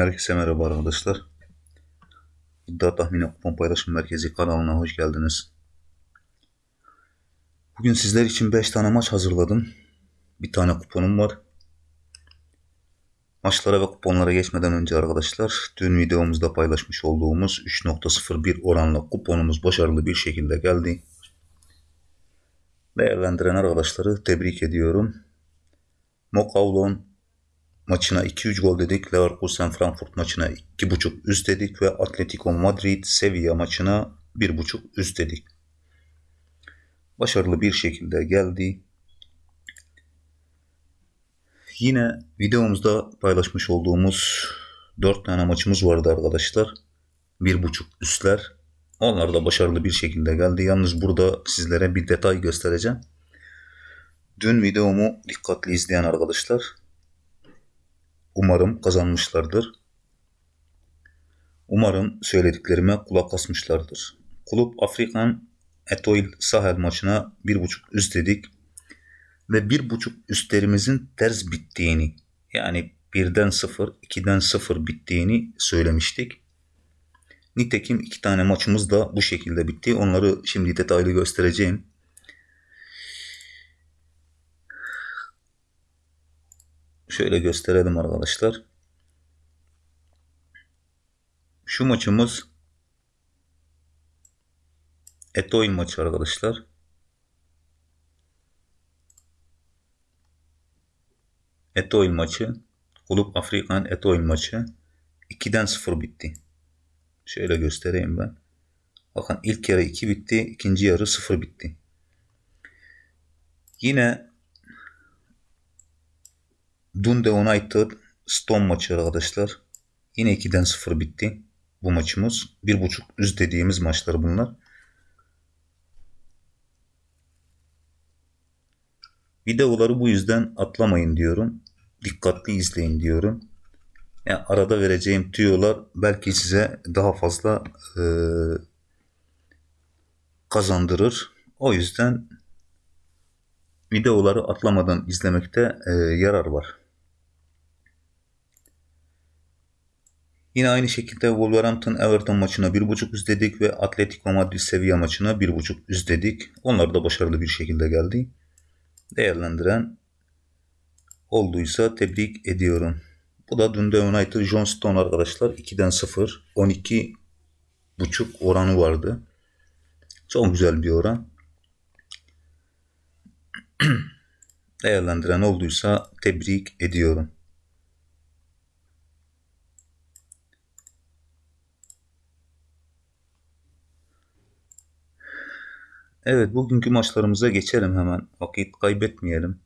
Herkese merhaba arkadaşlar. İddia Tahmini Kupon Paylaşım Merkezi kanalına hoş geldiniz. Bugün sizler için 5 tane maç hazırladım. Bir tane kuponum var. Maçlara ve kuponlara geçmeden önce arkadaşlar dün videomuzda paylaşmış olduğumuz 3.01 oranla kuponumuz başarılı bir şekilde geldi. Değerlendiren arkadaşları tebrik ediyorum. Mokavlon maçına 2-3 gol dedik. Leverkusen Frankfurt maçına 2.5 üst dedik ve Atletico Madrid Sevilla maçına 1.5 üst dedik. Başarılı bir şekilde geldi. Yine videomuzda paylaşmış olduğumuz 4 tane maçımız vardı arkadaşlar. 1.5 üstler. Onlar da başarılı bir şekilde geldi. Yalnız burada sizlere bir detay göstereceğim. Dün videomu dikkatli izleyen arkadaşlar Umarım kazanmışlardır. Umarım söylediklerime kulak asmışlardır. Kulüp Afrikan Etoile Sahel maçına 1.5 üst dedik. Ve 1.5 üstlerimizin ters bittiğini yani 1'den 0, 2'den 0 bittiğini söylemiştik. Nitekim iki tane maçımız da bu şekilde bitti. Onları şimdi detaylı göstereceğim. Şöyle gösterelim arkadaşlar. Şu maçımız Etoil maçı arkadaşlar. Etoil maçı. Kulüp Afrikan Etoil maçı. 2'den 0 bitti. Şöyle göstereyim ben. Bakın ilk yarı 2 bitti. ikinci yarı 0 bitti. Yine Dundee United Stone maçı arkadaşlar. Yine 2'den 0 bitti bu maçımız. 1.5 üst dediğimiz maçlar bunlar. Videoları bu yüzden atlamayın diyorum. Dikkatli izleyin diyorum. Yani arada vereceğim tüyolar belki size daha fazla e, kazandırır. O yüzden videoları atlamadan izlemekte e, yarar var. Yine aynı şekilde Wolverhampton Everton maçına 1.5 üst dedik ve Atletico Madrid Sevilla maçına 1.5 üst dedik. Onlar da başarılı bir şekilde geldi. Değerlendiren olduysa tebrik ediyorum. Bu da Dundee United John Stone arkadaşlar. 2'den 0. 12 buçuk oranı vardı. Çok güzel bir oran. Değerlendiren olduysa tebrik ediyorum. Evet bugünkü maçlarımıza geçelim hemen. Vakit kaybetmeyelim.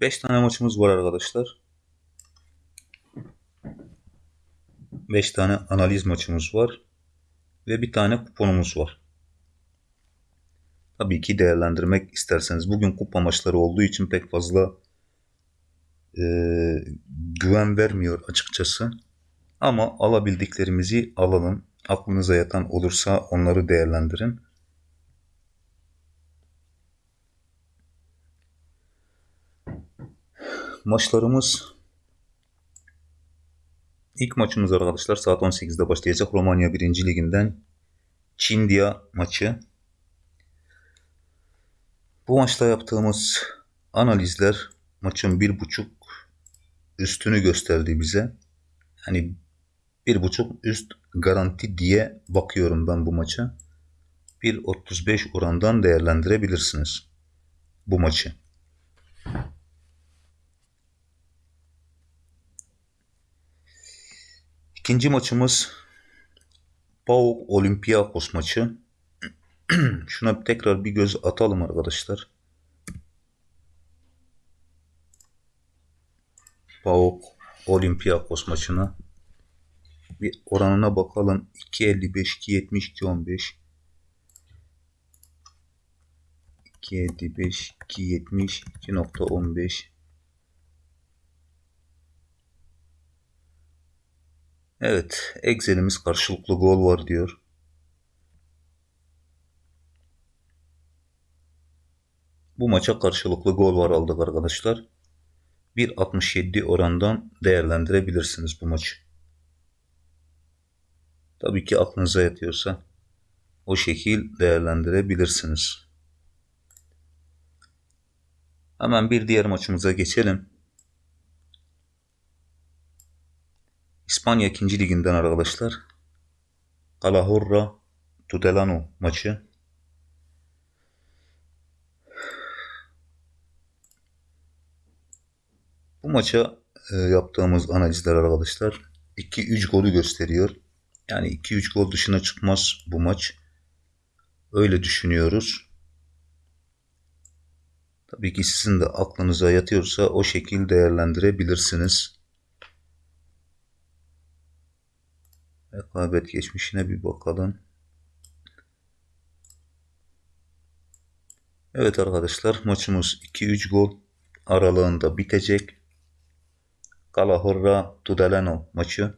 Beş tane maçımız var arkadaşlar. Beş tane analiz maçımız var. Ve bir tane kuponumuz var. Tabii ki değerlendirmek isterseniz. Bugün kupa maçları olduğu için pek fazla e, güven vermiyor açıkçası. Ama alabildiklerimizi alalım. Aklınıza yatan olursa onları değerlendirin. Maçlarımız ilk maçımız arkadaşlar saat 18'de başlayacak Romanya 1. Liginden Çindia maçı. Bu maçta yaptığımız analizler maçın bir buçuk üstünü gösterdi bize. Hani bir buçuk üst garanti diye bakıyorum ben bu maça. 1.35 orandan değerlendirebilirsiniz bu maçı. İkinci maçımız PAOK Olympiakos maçı. Şuna tekrar bir göz atalım arkadaşlar. PAOK Olympiakos maçına. Bir oranına bakalım. 2.55, 2.70, 2.15. 2.55, 2.70, 2.15. Evet, Excel'imiz karşılıklı gol var diyor. Bu maça karşılıklı gol var aldık arkadaşlar. 1.67 orandan değerlendirebilirsiniz bu maçı. Tabii ki aklınıza yatıyorsa o şekil değerlendirebilirsiniz. Hemen bir diğer maçımıza geçelim. İspanya 2. liginden arkadaşlar. Calahorra Tudelano maçı. Bu maça e, yaptığımız analizler arkadaşlar 2-3 golü gösteriyor. Yani 2-3 gol dışına çıkmaz bu maç. Öyle düşünüyoruz. Tabii ki sizin de aklınıza yatıyorsa o şekil değerlendirebilirsiniz. Rekabet geçmişine bir bakalım. Evet arkadaşlar maçımız 2-3 gol aralığında bitecek. Calahorra Tudelano maçı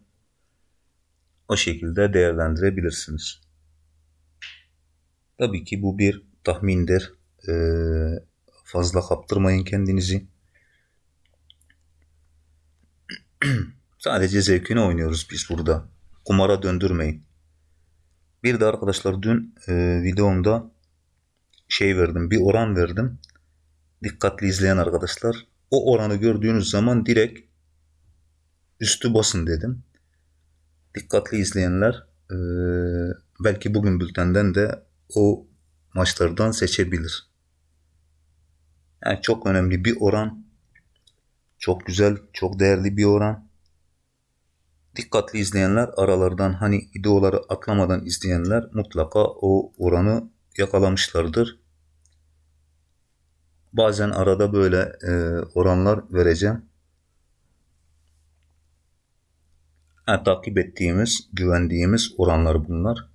o şekilde değerlendirebilirsiniz. Tabii ki bu bir tahmindir. Ee, fazla kaptırmayın kendinizi. Sadece zevkini oynuyoruz biz burada. Kumara döndürmeyin. Bir de arkadaşlar dün e, videomda şey verdim, bir oran verdim. Dikkatli izleyen arkadaşlar. O oranı gördüğünüz zaman direkt üstü basın dedim. Dikkatli izleyenler e, belki bugün bültenden de o maçlardan seçebilir. Yani çok önemli bir oran. Çok güzel, çok değerli bir oran. Dikkatli izleyenler aralardan hani videoları atlamadan izleyenler mutlaka o oranı yakalamışlardır. Bazen arada böyle e, oranlar vereceğim. Yani takip ettiğimiz, güvendiğimiz oranlar bunlar.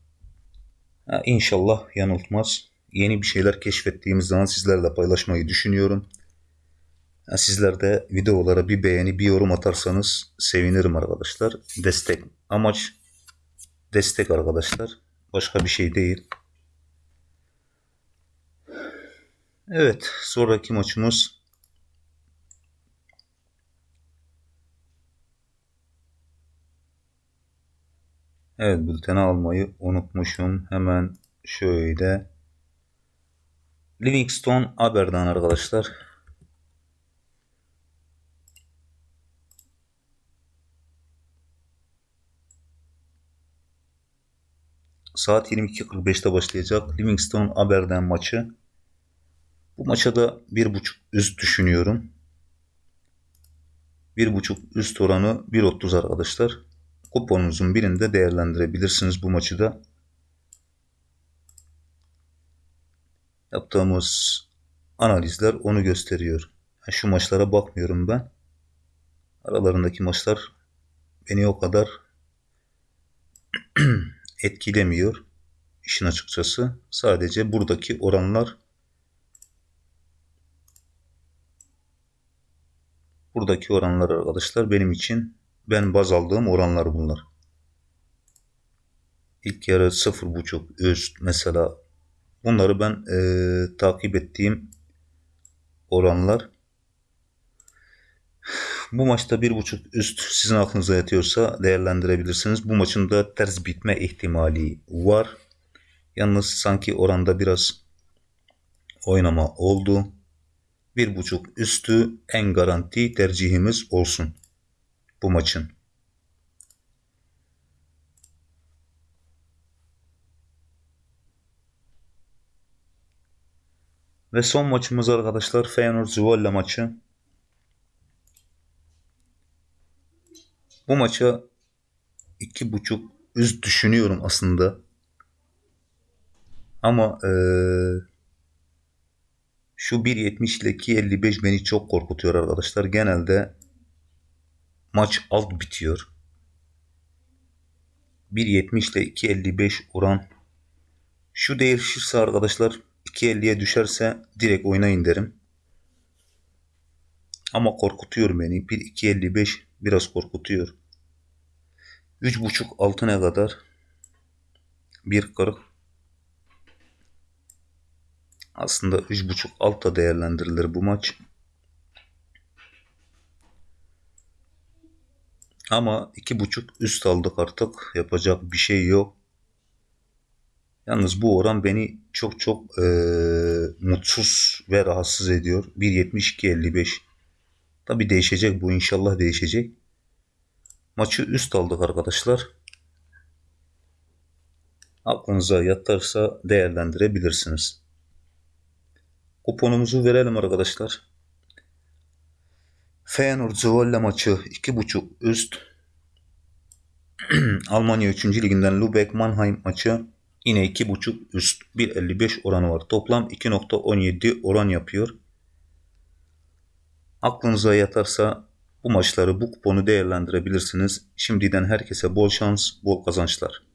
Ha, inşallah yanıltmaz. Yeni bir şeyler keşfettiğimiz zaman sizlerle paylaşmayı düşünüyorum. Ha, sizler de videolara bir beğeni, bir yorum atarsanız sevinirim arkadaşlar. Destek. Amaç destek arkadaşlar. Başka bir şey değil. Evet, sonraki maçımız Evet, bülteni almayı unutmuşum. Hemen şöyle Livingston Aberdeen arkadaşlar. Saat 22.45'te başlayacak Livingston Aberdeen maçı. Bu maça da bir buçuk üst düşünüyorum. Bir buçuk üst oranı 1.30 arkadaşlar. Kuponunuzun birinde değerlendirebilirsiniz bu maçı da. Yaptığımız analizler onu gösteriyor. Yani şu maçlara bakmıyorum ben. Aralarındaki maçlar beni o kadar etkilemiyor. işin açıkçası. Sadece buradaki oranlar Buradaki oranlar arkadaşlar benim için ben baz aldığım oranlar bunlar. İlk yarı 0.5 üst mesela bunları ben e, takip ettiğim oranlar. Bu maçta 1.5 üst sizin aklınıza yatıyorsa değerlendirebilirsiniz. Bu maçın da ters bitme ihtimali var. Yalnız sanki oranda biraz oynama oldu bir buçuk üstü en garanti tercihimiz olsun bu maçın. Ve son maçımız arkadaşlar Feyenoord Zwolle maçı. Bu maça iki buçuk üst düşünüyorum aslında. Ama ee, şu 1.70 ile 2.55 beni çok korkutuyor arkadaşlar. Genelde maç alt bitiyor. 1.70 ile 2.55 oran. Şu değişirse arkadaşlar 2.50'ye düşerse direkt oynayın derim. Ama korkutuyor beni. 1.255 biraz korkutuyor. 3.5 altına kadar 1.40 Aslında 3.5 altta değerlendirilir bu maç. Ama 2.5 üst aldık artık. Yapacak bir şey yok. Yalnız bu oran beni çok çok eee, mutsuz ve rahatsız ediyor. 1.72.55. Tabi değişecek bu inşallah değişecek. Maçı üst aldık arkadaşlar. Aklınıza yatarsa değerlendirebilirsiniz. Kuponumuzu verelim arkadaşlar. Feyenoord Zwolle maçı 2.5 üst. Almanya 3. liginden Lübeck Mannheim maçı yine 2.5 üst 1.55 oranı var. Toplam 2.17 oran yapıyor. Aklınıza yatarsa bu maçları bu kuponu değerlendirebilirsiniz. Şimdiden herkese bol şans, bol kazançlar.